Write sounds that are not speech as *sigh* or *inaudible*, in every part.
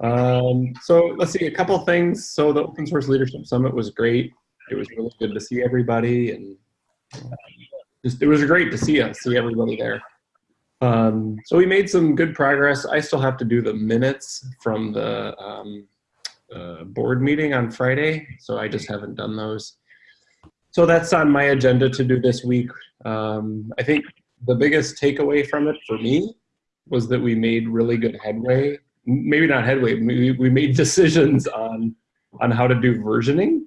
Um, so let's see a couple things. So the Open Source Leadership Summit was great. It was really good to see everybody, and uh, just it was great to see us, see everybody there. Um, so we made some good progress. I still have to do the minutes from the um, uh, board meeting on Friday, so I just haven't done those. So that's on my agenda to do this week. Um, I think the biggest takeaway from it for me was that we made really good headway. Maybe not headway, we, we made *laughs* decisions on, on how to do versioning.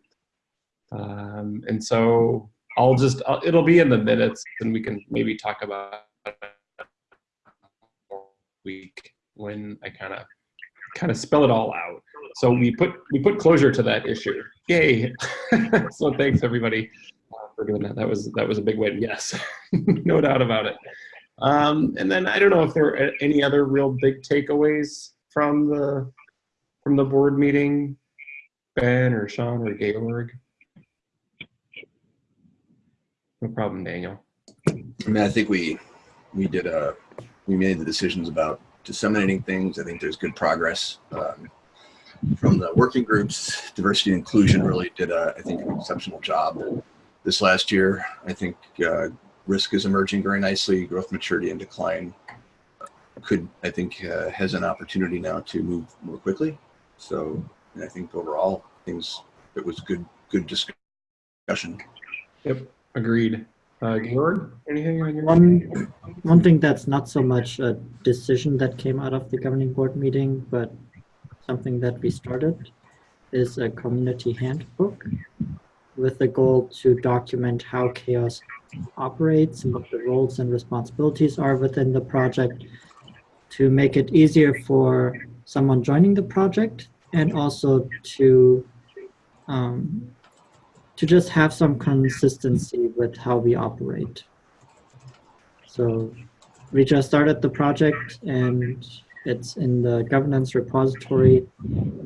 Um, and so I'll just, I'll, it'll be in the minutes and we can maybe talk about week when I kind of kind of spell it all out. So we put we put closure to that issue. Yay! *laughs* so thanks everybody uh, for doing that. That was that was a big win. Yes, *laughs* no doubt about it. Um, and then I don't know if there are any other real big takeaways from the from the board meeting, Ben or Sean or Georg. No problem, Daniel. I mean, I think we we did a we made the decisions about disseminating things. I think there's good progress um, from the working groups. Diversity and inclusion really did, a, I think, an exceptional job this last year. I think uh, risk is emerging very nicely. Growth, maturity, and decline could, I think, uh, has an opportunity now to move more quickly. So I think overall, things it was good, good discussion. Yep, agreed. Uh, Georg, anything on your One, one thing that's not so much a decision that came out of the governing board meeting, but something that we started is a community handbook with the goal to document how CHAOSS operates and what the roles and responsibilities are within the project to make it easier for someone joining the project and also to um, to just have some consistency with how we operate. So we just started the project and it's in the governance repository.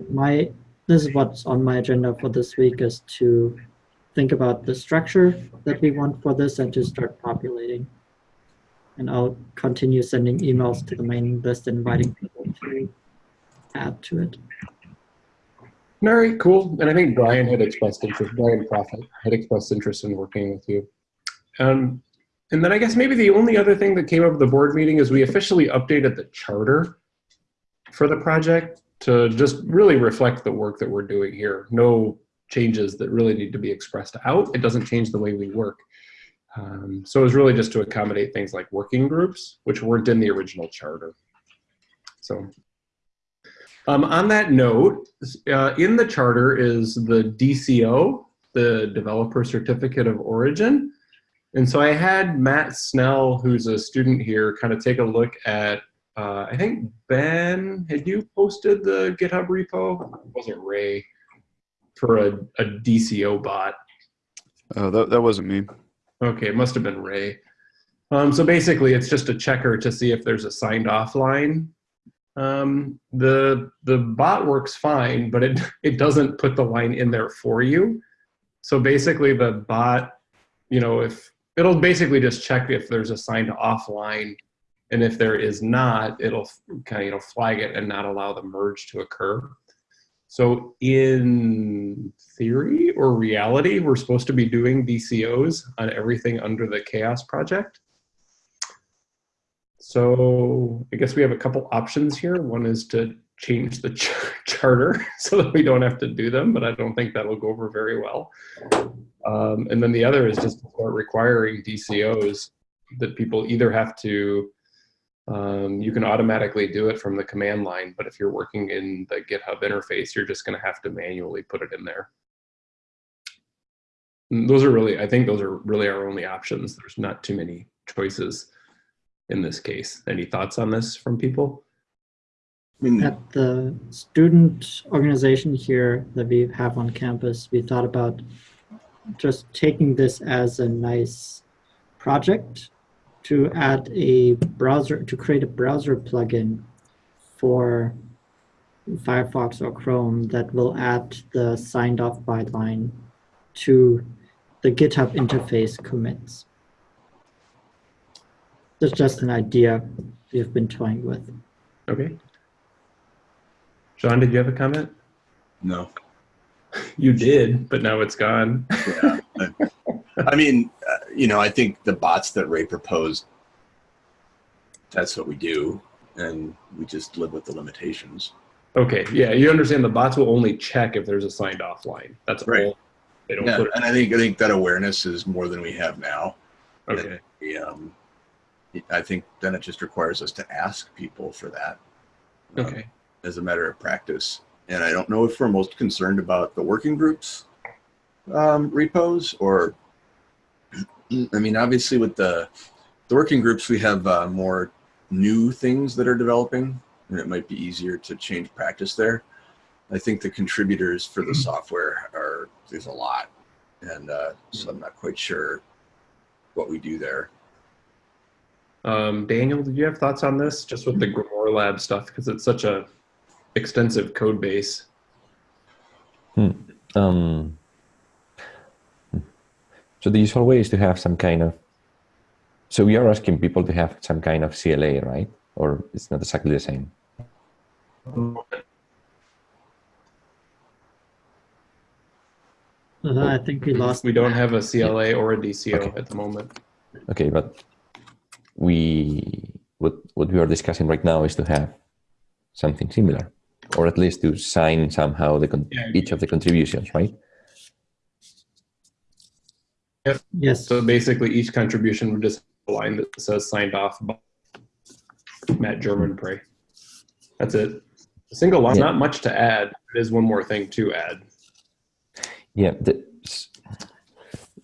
My This is what's on my agenda for this week is to think about the structure that we want for this and to start populating. And I'll continue sending emails to the mailing list inviting people to add to it. Right, cool. And I think Brian had expressed interest, Brian Proffitt had expressed interest in working with you. Um, and then I guess maybe the only other thing that came up at the board meeting is we officially updated the charter for the project to just really reflect the work that we're doing here. No changes that really need to be expressed out. It doesn't change the way we work. Um, so it was really just to accommodate things like working groups, which weren't in the original charter. So um, on that note, uh, in the charter is the DCO, the Developer Certificate of Origin. And so I had Matt Snell, who's a student here, kind of take a look at, uh, I think Ben, had you posted the GitHub repo? It wasn't Ray, for a, a DCO bot. Oh, that, that wasn't me. Okay, it must have been Ray. Um, so basically, it's just a checker to see if there's a signed off line um, the the bot works fine, but it *laughs* it doesn't put the line in there for you. So basically, the bot, you know, if it'll basically just check if there's a signed offline, and if there is not, it'll kind of you know flag it and not allow the merge to occur. So in theory or reality, we're supposed to be doing DCOs on everything under the CHAOSS project. So I guess we have a couple options here. One is to change the ch *laughs* charter *laughs* so that we don't have to do them, but I don't think that'll go over very well. Um, and then the other is just requiring DCOs that people either have to, um, you can automatically do it from the command line, but if you're working in the GitHub interface, you're just gonna have to manually put it in there. And those are really, I think those are really our only options. There's not too many choices in this case. Any thoughts on this from people? At the student organization here that we have on campus, we thought about just taking this as a nice project to add a browser, to create a browser plugin for Firefox or Chrome that will add the signed off by line to the GitHub interface commits. It's just an idea we've been toying with. Okay. Sean, did you have a comment? No. *laughs* You did, but now it's gone. Yeah. I mean, you know, I think the bots that Ray proposed, that's what we do, and we just live with the limitations. Okay, yeah, you understand the bots will only check if there's a signed off line. That's Right. all. They don't Yeah, put and I think I think that awareness is more than we have now. okay. We, um, I think then it just requires us to ask people for that. um, Okay. as a matter of practice. And I don't know if we're most concerned about the working groups um, repos or, I mean, obviously with the the working groups, we have uh, more new things that are developing, and it might be easier to change practice there. I think the contributors for the software are there's a lot, and uh, so I'm not quite sure what we do there. Um, Daniel, did you have thoughts on this, just with the GrimoireLab stuff, because it's such a extensive code base? Um, so the usual way is to have some kind of. So we are asking people to have some kind of CLA, right? Or it's not exactly the same. Uh, I think we lost. We don't have a CLA or a DCO Okay. at the moment. Okay, but we what what we are discussing right now is to have something similar, or at least to sign somehow the con- Yeah. each of the contributions, right? Yes. So basically, each contribution would just have a line that says signed off by Matt Germonprez. That's it. A single line, Yeah. not much to add. It is one more thing to add. Yeah. The,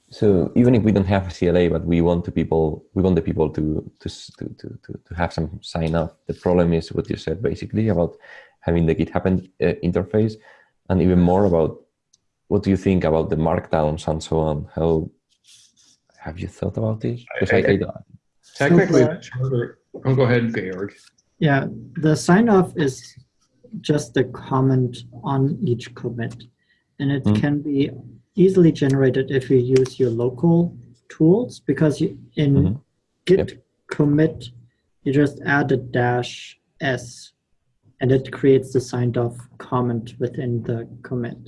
so even if we don't have a CLA, but we want the people, we want the people to to to to, to, to have some sign off. The problem is what you said basically about having the GitHub uh, interface, and even more about what do you think about the markdowns and so on. How have you thought about this? Because I, I- I, don't- Technically, Super. the charter. Oh, go ahead, Georg. Yeah, the sign off is just the comment on each commit. And it Mm. can be easily generated if you use your local tools because you, in Mhm. git commit, you just add a dash s and it creates the signed off comment within the commit.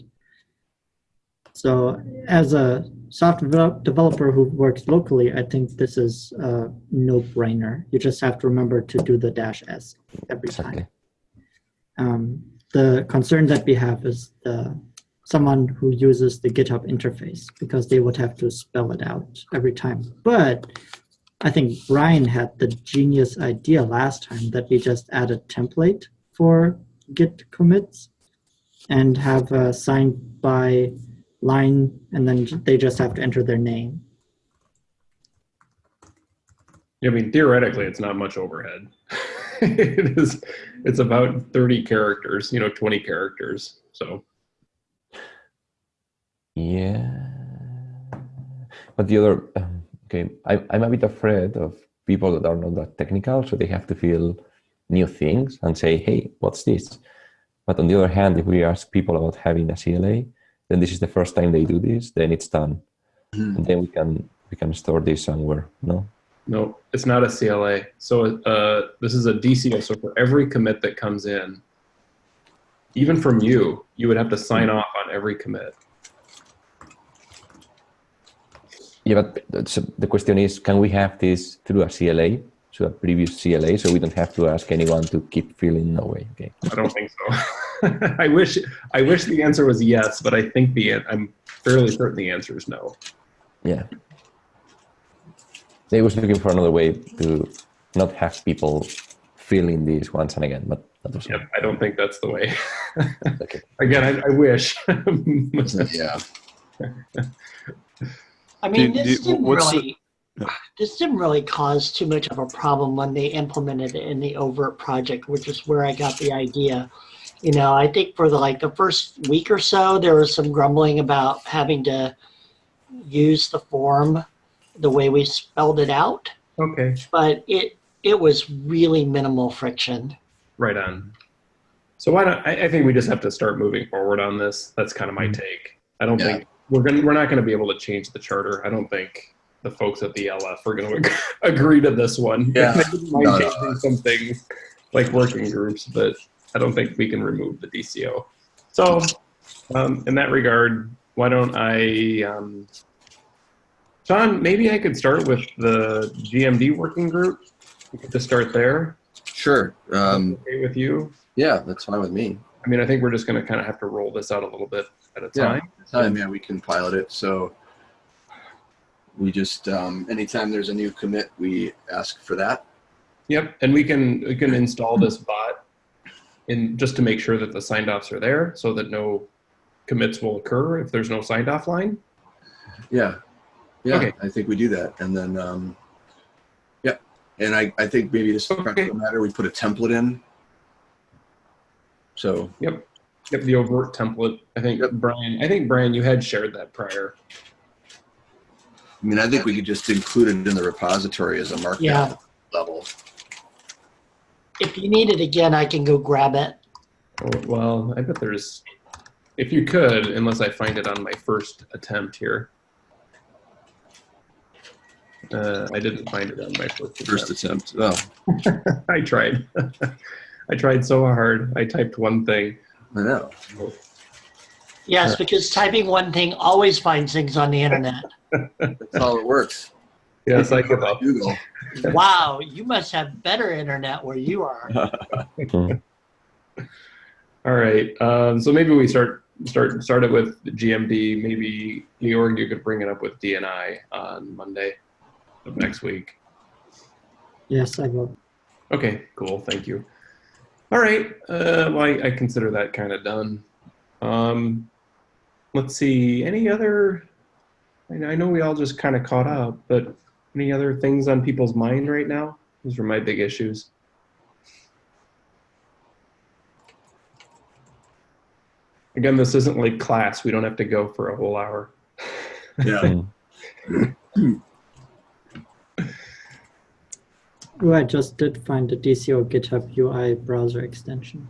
So as a software developer who works locally, I think this is a no-brainer. You just have to remember to do the dash s every exactly. time. Um, the concern that we have is the someone who uses the GitHub interface because they would have to spell it out every time. But I think Brian had the genius idea last time that we just add a template for Git commits and have a signed by line, and then they just have to enter their name. I mean, theoretically, it's not much overhead. *laughs* it is. It's about thirty characters. You know, twenty characters. So Yeah. But the other, um, okay, I, I'm a bit afraid of people that are not that technical, so they have to feel new things and say, hey, what's this? But on the other hand, if we ask people about having a CLA, then this is the first time they do this, then it's done. Mhm. And then we can we can store this somewhere, no? no, it's not a CLA. So uh, this is a DCO. So for every commit that comes in, even from you, you would have to sign off on every commit. Yeah, but that's, the question is, can we have this through a CLA, so a previous CLA, so we don't have to ask anyone to keep filling? No way. Okay. I don't think so. *laughs* *laughs* I wish I wish the answer was yes, but I think the I'm fairly certain the answer is no. Yeah. They was looking for another way to not have people filling these once and again, but that was Yep, I don't think that's the way. okay. *laughs* Again, I, I wish. *laughs* Yeah. I mean, Do- this do- didn't what's the- really, this didn't really cause too much of a problem when they implemented it in the oVirt project, which is where I got the idea. You know, I think for the like the first week or so, there was some grumbling about having to use the form the way we spelled it out, okay, but it it was really minimal friction. right on. So why don't I, I think we just have to start moving forward on this. That's kind of my mm-hmm. take. I don't Yeah. think we're gonna we're not gonna be able to change the charter. I don't think the folks at the LF are gonna *laughs* agree to this one. Yeah. *laughs* They might No, no. changing some things like working groups, but I don't think we can remove the DCO. So, um, in that regard, why don't I, um, Sean, maybe I could start with the GMD working group. We could just start there. Sure. Um, Okay with you? yeah, that's fine with me. I mean, I think we're just going to kind of have to roll this out a little bit at a Yeah. time. Time, yeah, we can pilot it. So we just, um, anytime there's a new commit, we ask for that. Yep, and we can we can install this bot in just to make sure that the signed offs are there, so that no commits will occur if there's no signed off line. Yeah. Yeah, Okay. I think we do that. And then, um, yeah. And I, I think maybe this Okay. matter, we put a template in. So, Yep, yep, the oVirt template. I think Yep. Brian. I think Brian, you had shared that prior. I mean, I think we could just include it in the repository as a markdown Yeah. level. If you need it again, I can go grab it. Oh, well, I bet there's. If you could, unless I find it on my first attempt here. Uh, I didn't find it on my first First attempt. attempt. Oh, *laughs* I tried. *laughs* I tried so hard. I typed one thing. I know. Yes, Sure. because typing one thing always finds things on the internet. That's how it works. Yes, I give up. Google. wow, you must have better internet where you are. *laughs* All right. Um, so maybe we start start start it with GMD. Maybe Georg, you could bring it up with DNI on Monday of next week. Yes, I will. Okay, cool. Thank you. All right. Uh, well, I, I consider that kind of done. Um, let's see. Any other? I know, I know we all just kind of caught up, but any other things on people's mind right now? Those are my big issues. Again, this isn't like class. We don't have to go for a whole hour. Yeah. *laughs* Oh, I just did find the DCO GitHub UI browser extension.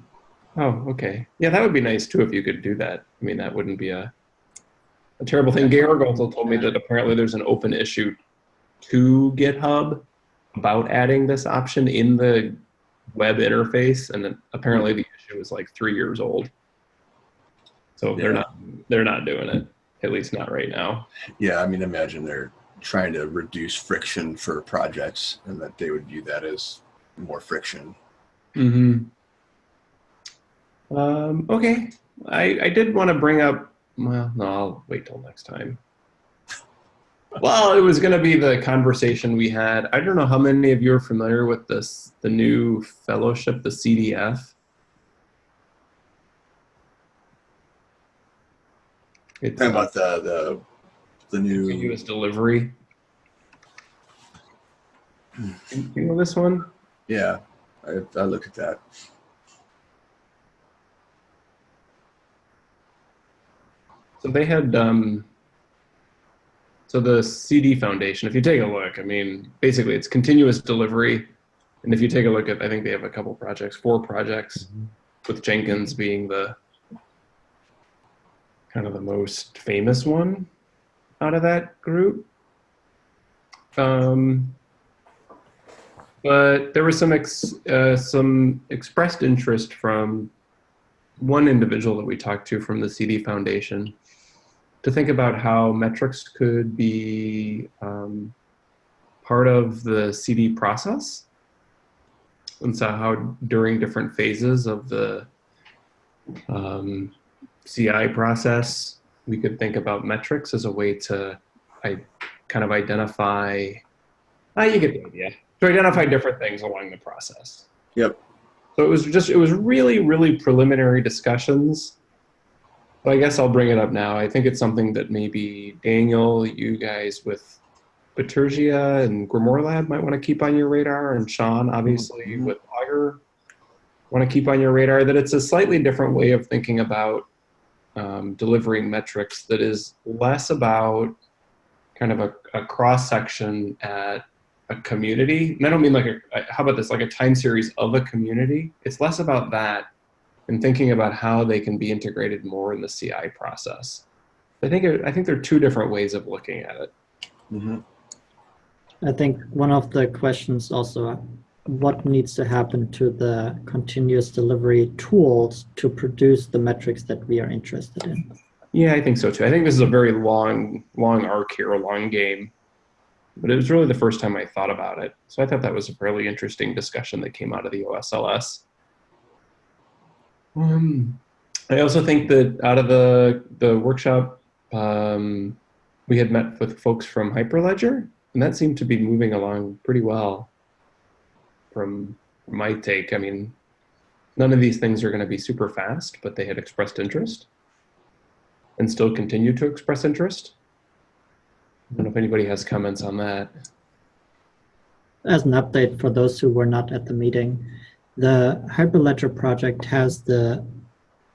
Oh, okay. Yeah, that would be nice too if you could do that. I mean, that wouldn't be a, a terrible thing. Georg also told me that apparently there's an open issue to GitHub about adding this option in the web interface, and then apparently the issue is like three years old. So they're not they're not doing it, at least not right now. Yeah, I mean, imagine they're trying to reduce friction for projects and that they would view that as more friction. hmm Um, okay. I, I did want to bring up, well, no, I'll wait till next time. Well, it was going to be the conversation we had. I don't know how many of you are familiar with this, the new fellowship, the CDF. It's Talking about the, the, the new, continuous delivery. You know this one? yeah, I, I look at that. So they had, um, so the CD Foundation, if you take a look, I mean, basically it's continuous delivery. And if you take a look at, I think they have a couple projects, four projects, with Jenkins being the kind of the most famous one out of that group. Um, but there was some ex, uh, some expressed interest from one individual that we talked to from the CD Foundation to think about how metrics could be um, part of the CD process. And so how during different phases of the um, CI process, we could think about metrics as a way to I, kind of identify, ah, you get the idea, to identify different things along the process. Yep. So it was just, it was really, really preliminary discussions. But I guess I'll bring it up now. I think it's something that maybe Daniel, you guys with Bitergia and GrimoireLab might want to keep on your radar, and Sean, obviously, Mhm. with Augur, want to keep on your radar that it's a slightly different way of thinking about um, delivering metrics that is less about kind of a, a cross section at a community. And I don't mean like a- how about this, like a time series of a community. It's less about that and thinking about how they can be integrated more in the CI process. I think I think there are two different ways of looking at it. Mhm. I think one of the questions also what needs to happen to the continuous delivery tools to produce the metrics that we are interested in. Yeah, I think so too. I think this is a very long, long arc here, a long game. But it was really the first time I thought about it. So I thought that was a fairly interesting discussion that came out of the OSLS. Um, I also think that out of the the workshop, um, we had met with folks from Hyperledger, and that seemed to be moving along pretty well. From my take, I mean, none of these things are going to be super fast, but they had expressed interest and still continue to express interest. I don't know if anybody has comments on that. As an update for those who were not at the meeting, the Hyperledger project has the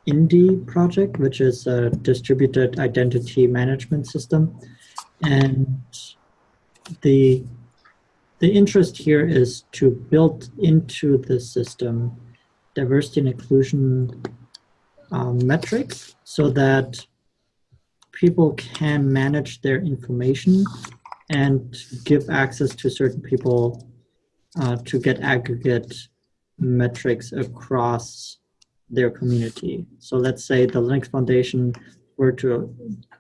Indy project, which is a distributed identity management system. And the, the interest here is to build into the system diversity and inclusion um, metrics so that people can manage their information and give access to certain people uh, to get aggregate metrics across their community. So let's say the Linux Foundation were to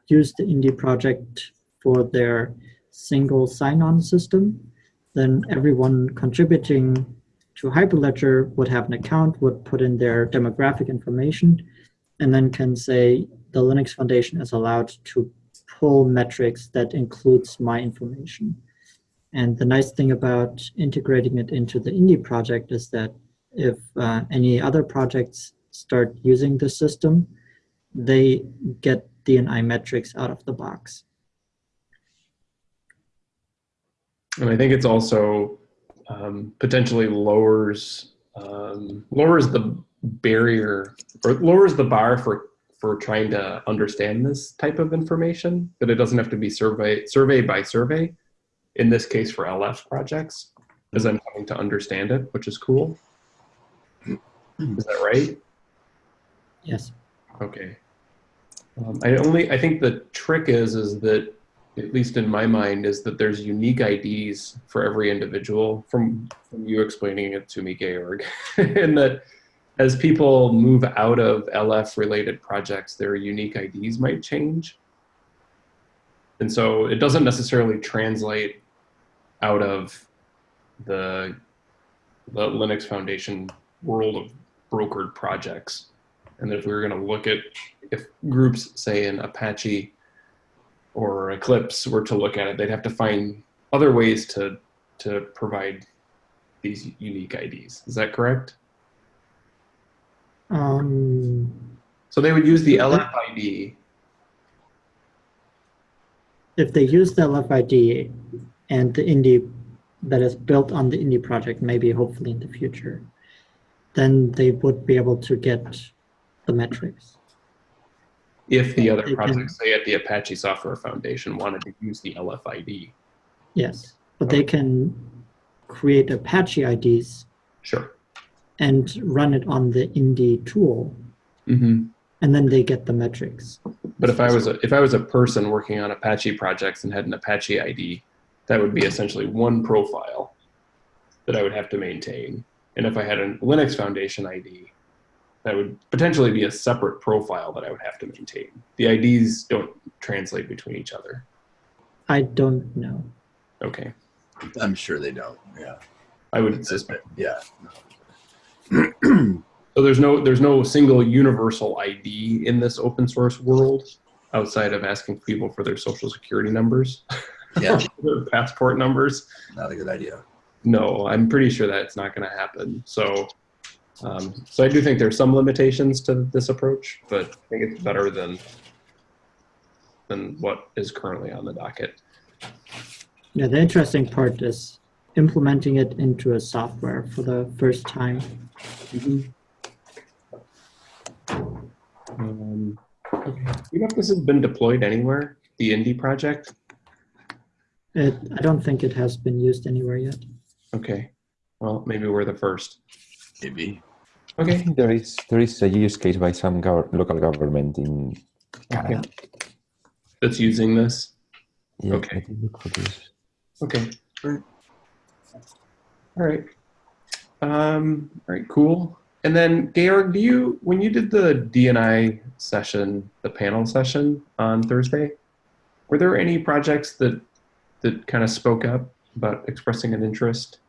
use the Indy project for their single sign-on system, then everyone contributing to Hyperledger would have an account, would put in their demographic information, and then can say the Linux Foundation is allowed to pull metrics that includes my information. And the nice thing about integrating it into the Indy project is that if uh, any other projects start using the system, they get DNI metrics out of the box. And I think it's also um, potentially lowers um, lowers the barrier or lowers the bar for for trying to understand this type of information. That it doesn't have to be survey survey by survey. In this case, for LF projects, as I'm coming to understand it, which is cool. Is that right? Yes. Okay. Um, I only I think the trick is is that at least in my mind is that there's unique IDs for every individual from, from you explaining it to me, Georg, *laughs* and that as people move out of LF related projects, their unique IDs might change. And so it doesn't necessarily translate out of the, the Linux Foundation world of brokered projects. And if we were going to look at if groups, say in Apache or Eclipse were to look at it, they'd have to find other ways to to provide these unique IDs. Is that correct? Um, So they would use the LF ID. if they use the LFID and the Indy that is built on the Indy project, maybe hopefully in the future, then they would be able to get the metrics. If the other projects, say at the Apache Software Foundation, wanted to use the LFID. Yes, but they can create Apache IDs Sure. and run it on the Indy tool, hmm and then they get the metrics. But if I was a, if I was a person working on Apache projects and had an Apache ID, that would be essentially one profile that I would have to maintain. And if I had a Linux Foundation ID, that would potentially be a separate profile that I would have to maintain. The IDs don't translate between each other. I don't know. Okay. I'm sure they don't. Yeah. I would suspect. Yeah. So there's no there's no single universal ID in this open source world outside of asking people for their social security numbers, Yeah. *laughs* passport numbers. Not a good idea. No, I'm pretty sure that's not going to happen. So, um, so I do think there's some limitations to this approach, but I think it's better than than what is currently on the docket. Yeah, the interesting part is implementing it into a software for the first time. Um, okay. You know if this has been deployed anywhere? The Indy project? It, I don't think it has been used anywhere yet. Okay. Well, maybe we're the first. Maybe. Okay. there is there is a use case by some gov- local government in Canada. That's using this. Yeah, Okay. Look for this. Okay. Right. All right. Um, all right, cool. And then Georg, do you when you did the DNI session, the panel session on Thursday, were there any projects that that kind of spoke up about expressing an interest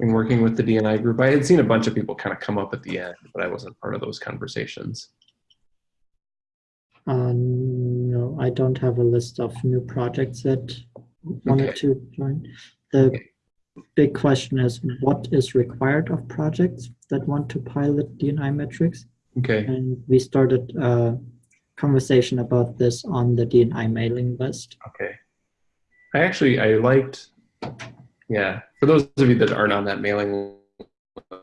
in working with the DNI group? I had seen a bunch of people kind of come up at the end, but I wasn't part of those conversations. Uh, no, I don't have a list of new projects that wanted Okay. to join. The big question is what is required of projects that want to pilot DNI metrics? Okay. And we started a conversation about this on the DNI mailing list. Okay. I actually I liked yeah, for those of you that aren't on that mailing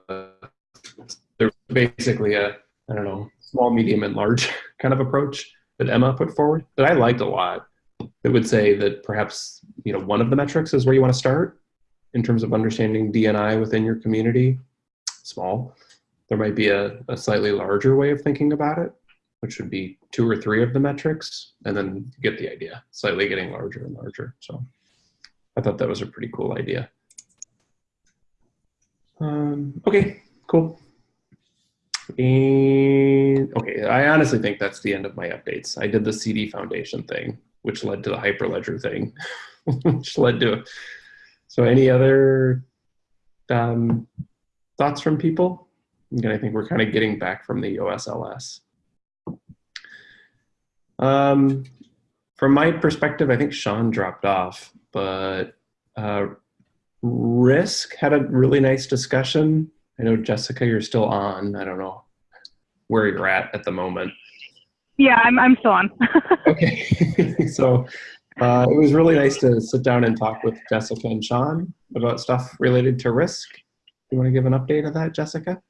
list, there's basically a I don't know, small, medium and large *laughs* kind of approach that Emma put forward that I liked a lot. that would say that perhaps, you know, one of the metrics is where you want to start in terms of understanding DNI within your community. Small. There might be a, a slightly larger way of thinking about it, which would be two or three of the metrics, and then get the idea, slightly getting larger and larger. So I thought that was a pretty cool idea. Um, okay, cool. And okay, I honestly think that's the end of my updates. I did the CD Foundation thing, which led to the Hyperledger thing, *laughs* which led to. So, any other um, thoughts from people? Again, I think we're kind of getting back from the OSLS. Um, from my perspective, I think Sean dropped off, but uh, Risk had a really nice discussion. I know Jessica, you're still on. I don't know where you're at at the moment. Yeah, I'm, I'm still on. *laughs* Okay, *laughs* so uh, it was really nice to sit down and talk with Jessica and Sean about stuff related to Risk. Do you want to give an update of that, Jessica?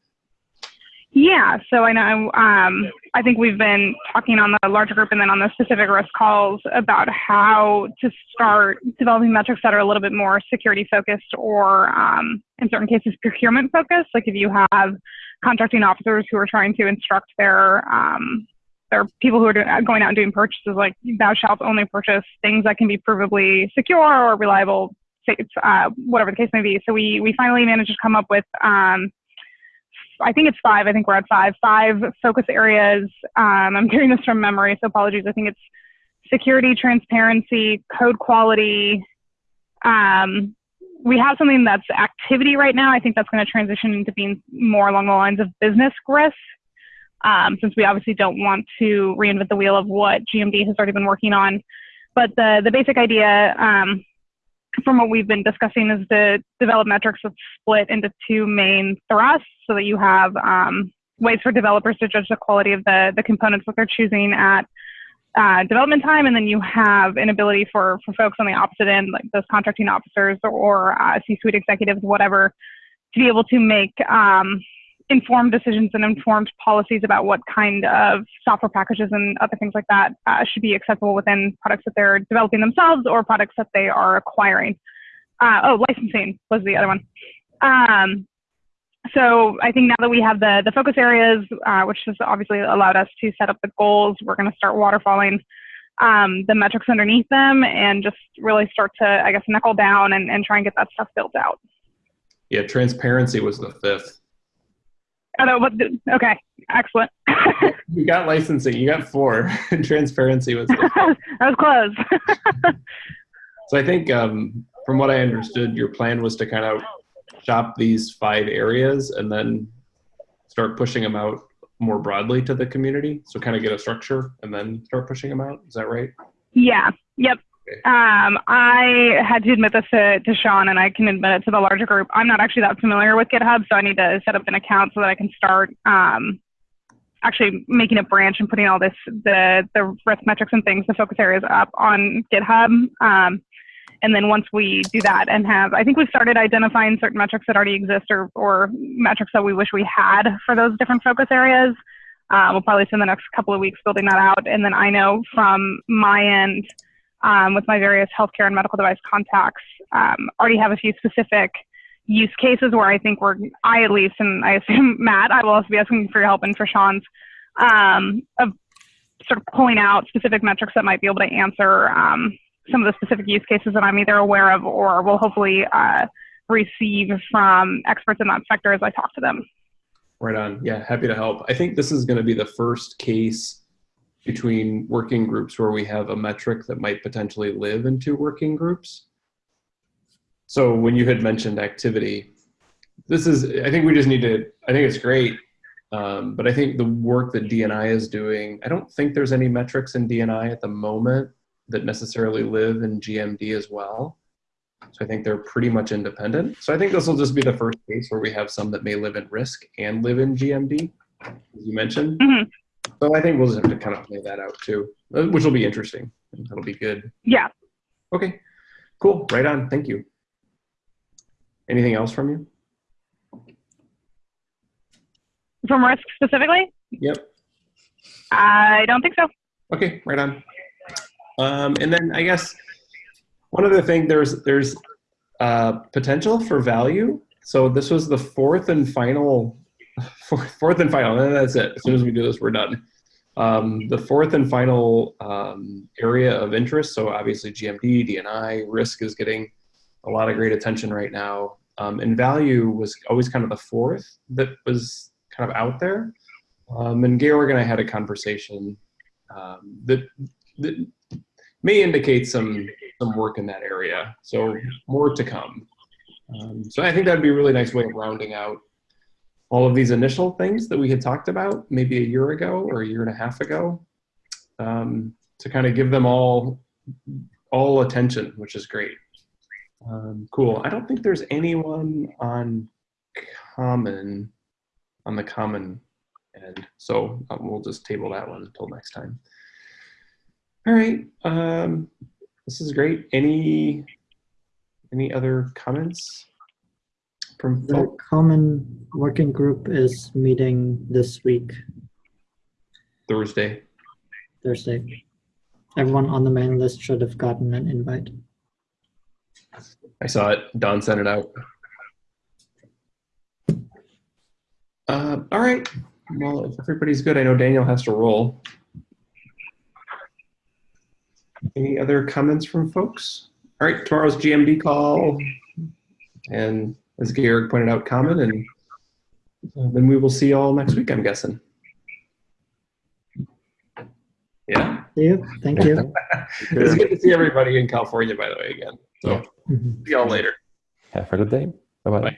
Yeah, so I know um, I think we've been talking on the larger group and then on the specific risk calls about how to start developing metrics that are a little bit more security focused or um, in certain cases procurement focused. Like if you have contracting officers who are trying to instruct their um, their people who are do- going out and doing purchases, like thou shalt only purchase things that can be provably secure or reliable, uh, whatever the case may be. So we we finally managed to come up with. I think it's five. I think we're at five. Five focus areas. Um, I'm doing this from memory, so apologies. I think it's security, transparency, code quality. Um, we have something that's activity right now. I think that's going to transition into being more along the lines of business risk, um, since we obviously don't want to reinvent the wheel of what GMD has already been working on. But the the basic idea um, from what we've been discussing is to develop metrics that's split into two main thrusts so that you have um, ways for developers to judge the quality of the, the components that they're choosing at uh, development time. And then you have an ability for, for folks on the opposite end, like those contracting officers or uh, C-suite executives, whatever, to be able to make um, informed decisions and informed policies about what kind of software packages and other things like that uh, should be acceptable within products that they're developing themselves or products that they are acquiring. Uh, oh, licensing was the other one. Um, so I think now that we have the the focus areas, uh, which has obviously allowed us to set up the goals, we're going to start waterfalling um, the metrics underneath them and just really start to, I guess, knuckle down and, and try and get that stuff built out. Yeah, transparency was the fifth. Oh, no, but okay, excellent. *laughs* You got licensing. You got four. *laughs* transparency *laughs* was that was close. So I think um, from what I understood, your plan was to kind of shop these five areas and then start pushing them out more broadly to the community. So kind of get a structure and then start pushing them out. Is that right? yeah. Yep. Um, I had to admit this to, to Sean, and I can admit it to the larger group. I'm not actually that familiar with GitHub, so I need to set up an account so that I can start um, actually making a branch and putting all this the the risk metrics and things, the focus areas up on GitHub. Um, and then once we do that and have, I think we've started identifying certain metrics that already exist or, or metrics that we wish we had for those different focus areas. Uh, we'll probably spend the next couple of weeks building that out. And then I know from my end, um, with my various healthcare and medical device contacts, um, already have a few specific use cases where I think we're, I at least, and I assume *laughs* Matt, I will also be asking for your help and for Sean's, um, of sort of pulling out specific metrics that might be able to answer um, some of the specific use cases that I'm either aware of or will hopefully uh, receive from experts in that sector as I talk to them. Right on. Yeah, happy to help. I think this is going to be the first case between working groups where we have a metric that might potentially live in two working groups. So when you had mentioned activity, this is, I think we just need to, I think it's great. Um, but I think the work that DNI is doing, I don't think there's any metrics in DNI at the moment that necessarily live in GMD as well. So I think they're pretty much independent. So I think this will just be the first case where we have some that may live in risk and live in GMD, as you mentioned. Mhm. So I think we'll just have to kind of play that out too, uh, which will be interesting. That'll be good. Yeah. Okay, cool. Right on. Thank you. Anything else from you? From risk specifically? Yep. I don't think so. Okay, right on. Um, and then I guess one other thing, there's there's uh, potential for value. So this was the fourth and final, *laughs* fourth, and final, and that's it. As soon as we do this, we're done. Um, the fourth and final um, area of interest. So obviously GMD, DNI, risk is getting a lot of great attention right now. Um, and value was always kind of the fourth that was kind of out there. Um, and Georg and I had a conversation um, that, that may indicate some some work in that area. So more to come. Um, so I think that'd be a really nice way of rounding out all of these initial things that we had talked about maybe a year ago or a year and a half ago um, to kind of give them all all attention, which is great. Um, cool. I don't think there's anyone on common on the common end. So um, we'll just table that one until next time. All right. Um, this is great. Any any other comments The common working group is meeting this week, Thursday? Thursday. Everyone on the main list should have gotten an invite. I saw it. Don sent it out. Uh, all right. Well, if everybody's good, I know Daniel has to roll. Any other comments from folks? All right, tomorrow's GMD call. And as Georg pointed out, common, and uh, then we will see you all next week, I'm guessing. Yeah. See you. Thank you. *laughs* It's good to see everybody in California, by the way, again. So Mhm. see y'all later. Have a good day. Bye bye. Bye.